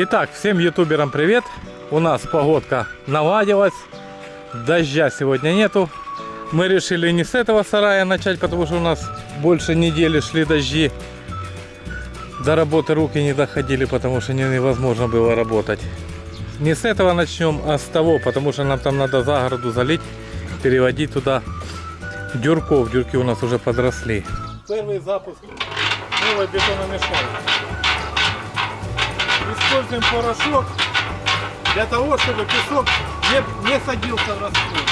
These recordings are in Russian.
Итак, всем ютуберам привет. У нас погодка наладилась. Дождя сегодня нету. Мы решили не с этого сарая начать, потому что у нас больше недели шли дожди. До работы руки не доходили, потому что не- невозможно было работать. Не с этого начнем, а с того, потому что нам там надо загороду залить, переводить туда дюрков. Дюрки у нас уже подросли. Первый запуск новой бетономешалки. Используем порошок для того, чтобы песок не, не садился в раствор.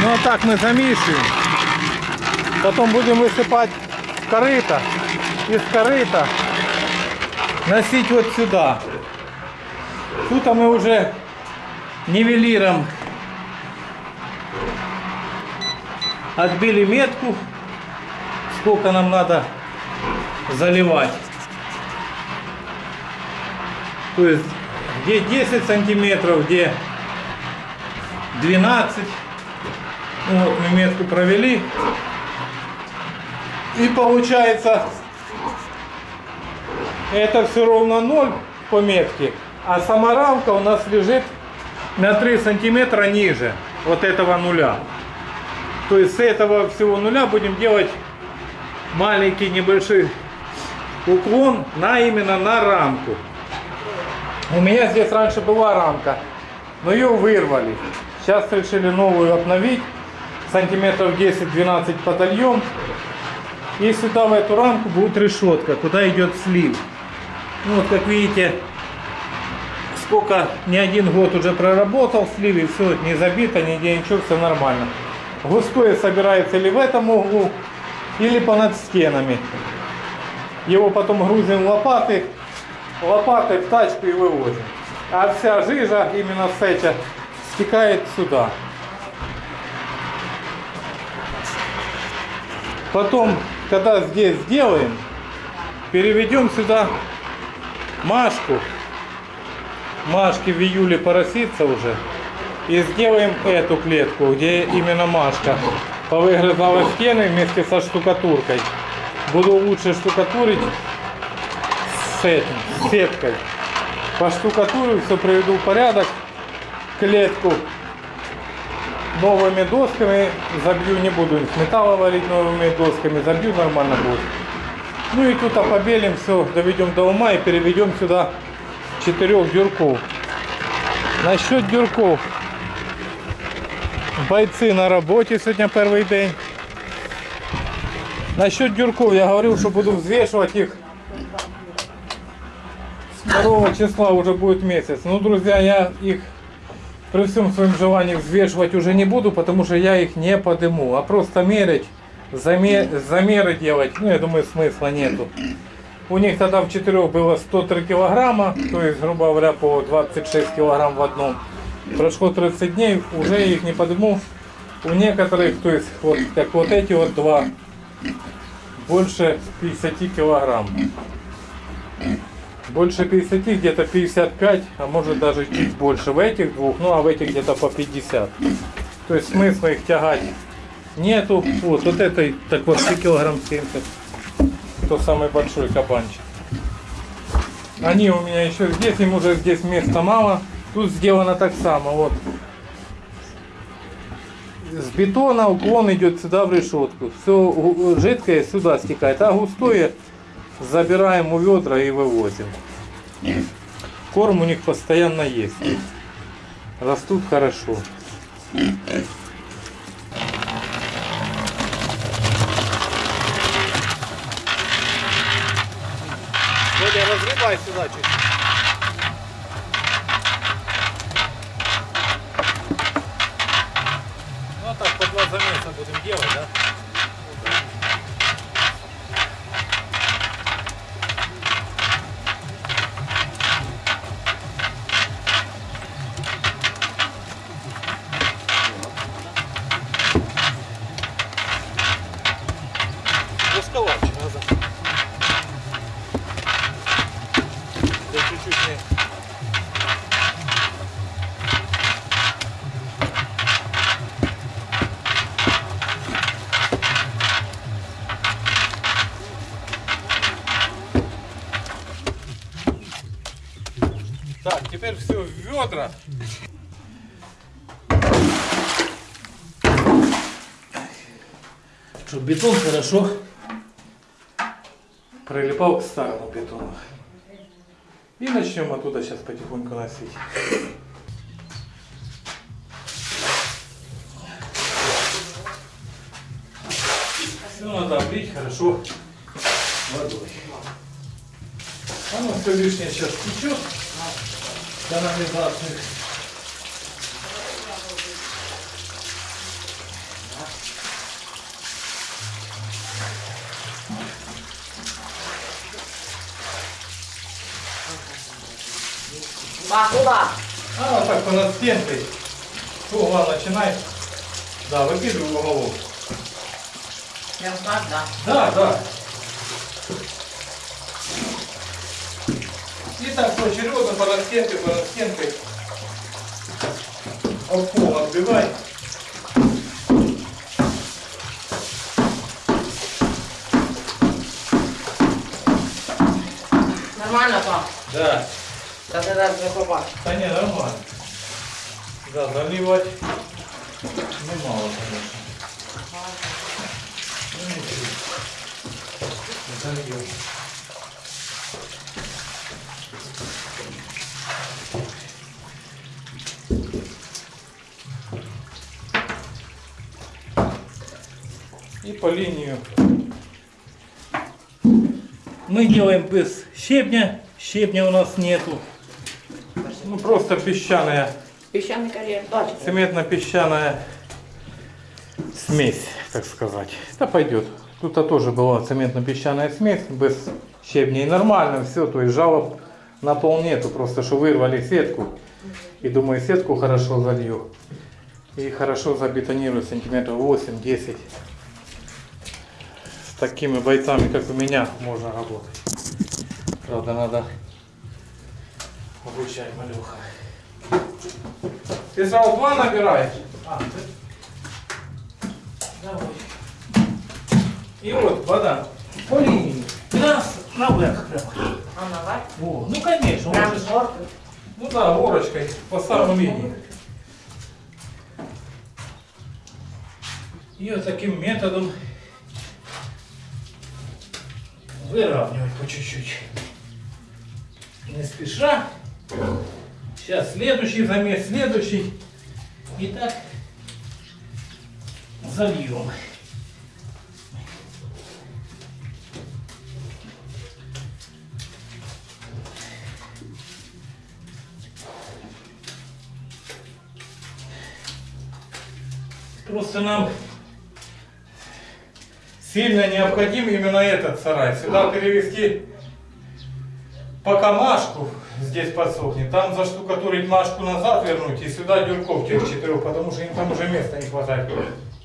Ну а так мы замешиваем. Потом будем высыпать корыто. Из корыта носить вот сюда. Тут мы уже нивелиром отбили метку, сколько нам надо заливать. То есть где 10 сантиметров, где 12. Ну Вот мы метку провели. И получается, это все ровно 0 по метке. А сама рамка у нас лежит на 3 сантиметра ниже вот этого нуля. То есть с этого всего нуля будем делать маленький небольшой уклон на именно на рамку. У меня здесь раньше была рамка, но ее вырвали. Сейчас решили новую обновить. Сантиметров 10-12 подольем. И сюда в эту рамку будет решетка, куда идет слив. Ну вот как видите, сколько не один год уже проработал слив и все не забито, нигде ничего, все нормально. Густое собирается или в этом углу, или понад стенами. Его потом грузим лопаты, лопатой в тачку и вывозим. А вся жижа именно с этих стекает сюда. Потом, когда здесь сделаем, переведем сюда Машку. Машке в июле поросится уже. И сделаем эту клетку, где именно Машка повыгрызала стены вместе со штукатуркой. Буду лучше штукатурить с этим, с сеткой. По штукатуру все приведу в порядок. Клетку новыми досками забью, не буду из металла варить новыми досками, забью нормально будет. Ну и тут побелим все, доведем до ума и переведем сюда четырех дюрков. Насчет дюрков. Бойцы на работе сегодня первый день. Насчет дюрков я говорил, что буду взвешивать их. С 2 числа уже будет месяц. Ну, друзья, я их при всем своем желании взвешивать уже не буду, потому что я их не подыму, а просто мерить, заме- замеры делать, ну, я думаю, смысла нету. У них тогда в четырех было 103 килограмма, то есть, грубо говоря, по 26 килограмм в одном. Прошло 30 дней, уже их не подыму. У некоторых, то есть, вот как вот эти вот два, больше 50 килограмм. Больше 50, где-то 55, а может даже чуть больше в этих двух, ну а в этих где-то по 50. То есть смысла их тягать нету. Вот, вот этой, так вот, 3 килограмм 70. То самый большой кабанчик. Они у меня еще здесь, им уже здесь места мало. Тут сделано так само, вот. С бетона уклон идет сюда в решетку. Все жидкое сюда стекает, а густое забираем у ведра и вывозим. Корм у них постоянно есть. Растут хорошо. Бодя, разгребай сюда чуть. Ну а так по два замеса будем делать, да? Узковато надо. Да чуть-чуть не. Так, теперь все в ведра. Чтобы бетон хорошо прилипал к старому бетону. И начнем оттуда сейчас потихоньку носить. Все надо облить хорошо водой. Оно все лишнее сейчас течет канализацию. Ба, куда? А вот так понад стенкой. С угла начинай. Да, выкидывай уголок. Прям так, да. Да, да. Так поочередно понад стенкой, понад стенкой. Об пол отбивай. Нормально, пап? Да. Да ты не попал. Да не, нормально. Да, заливать. Ну, мало, конечно. Ну, ничего. Зальем. И по линию мы делаем без щебня. Щебня у нас нету. Ну, просто песчаная, Песчаный карьер. Цементно-песчаная смесь, так сказать. Это пойдет. Тут -то тоже была цементно-песчаная смесь без щебня. И нормально все, то есть жалоб на пол нету. Просто что вырвали сетку. И думаю, сетку хорошо залью. И хорошо забетонирую сантиметров 8-10. Такими бойцами, как у меня, можно работать. Правда, надо обучать малюха. Ты сразу два набираешь? А, ты- Давай. И вот вода по линии. Раз наверх прямо. А наверх? О, ну конечно. он Прям же- ну да, горочкой по самой линии. И вот таким методом выравнивать по чуть-чуть. Не спеша. Сейчас следующий замес, следующий. И так зальем. Просто нам сильно необходим именно этот сарай. Сюда перевести по камашку, здесь подсохнет, там заштукатурить машку назад вернуть и сюда дюрков тех четырех, потому что им там уже места не хватает.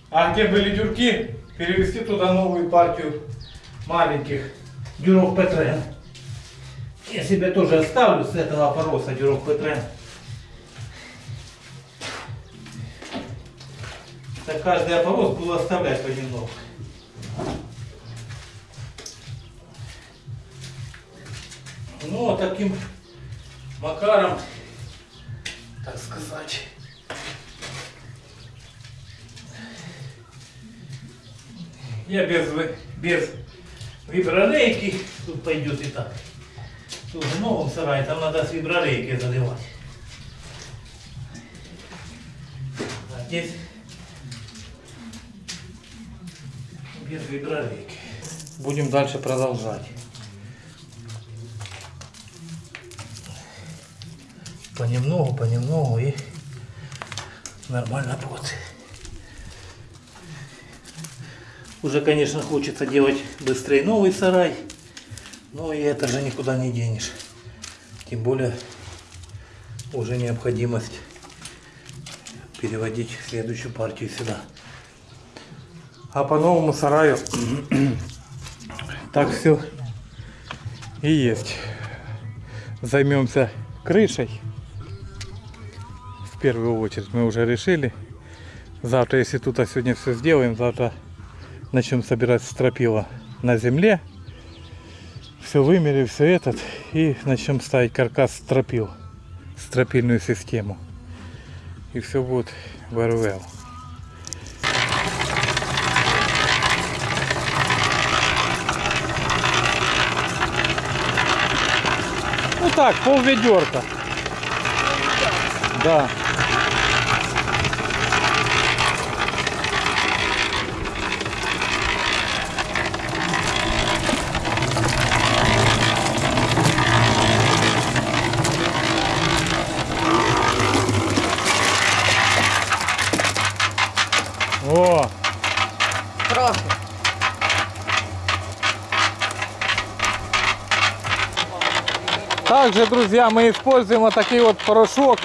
А где были дюрки, перевести туда новую партию маленьких дюрок Петрен. Я себе тоже оставлю с этого пороса дюрок Петрен. Так каждый опорос буду оставлять понемногу. Ну, а таким макаром, так сказать, я без, без виброрейки, тут пойдет и так. Тут в новом сарае, там надо с виброрейки заливать. Здесь без виброрейки. Будем дальше продолжать. Понемногу, понемногу и нормально будет. Уже, конечно, хочется делать быстрее новый сарай, но и это же никуда не денешь. Тем более уже необходимость переводить следующую партию сюда. А по новому сараю так все и есть. Займемся крышей. В первую очередь мы уже решили. Завтра, если тут а сегодня все сделаем, завтра начнем собирать стропила на земле. Все вымерим, все этот. И начнем ставить каркас стропил. Стропильную систему. И все будет в так, пол ведерка. Да. О, Прошу. Также, друзья, мы используем вот такой вот порошок.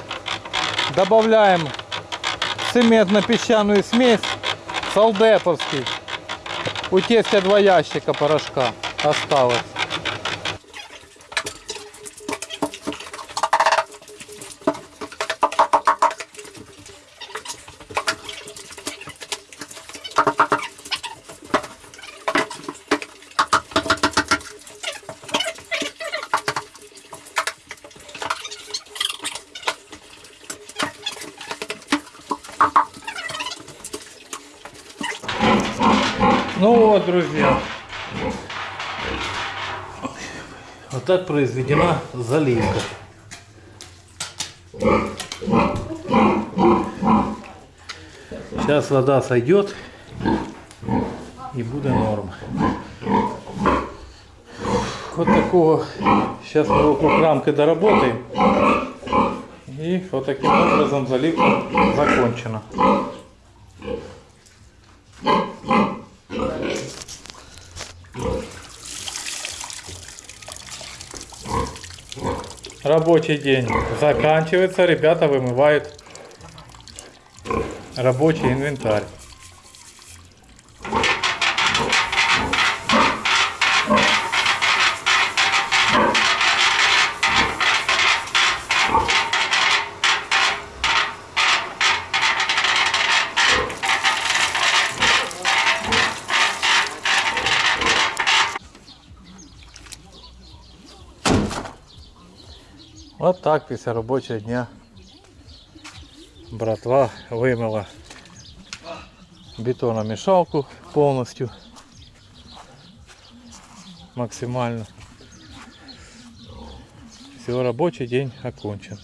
Добавляем цементно-песчаную смесь солдеповский. У тестя два ящика порошка осталось. Ну вот, друзья. Вот так произведена заливка. Сейчас вода сойдет и будет норм. Вот такого. Сейчас мы вокруг рамкой доработаем. И вот таким образом заливка закончена. Рабочий день заканчивается, ребята вымывают рабочий инвентарь. Вот так після робочого дня братва вимила бетономішалку повністю максимально. Все, робочий день окончен.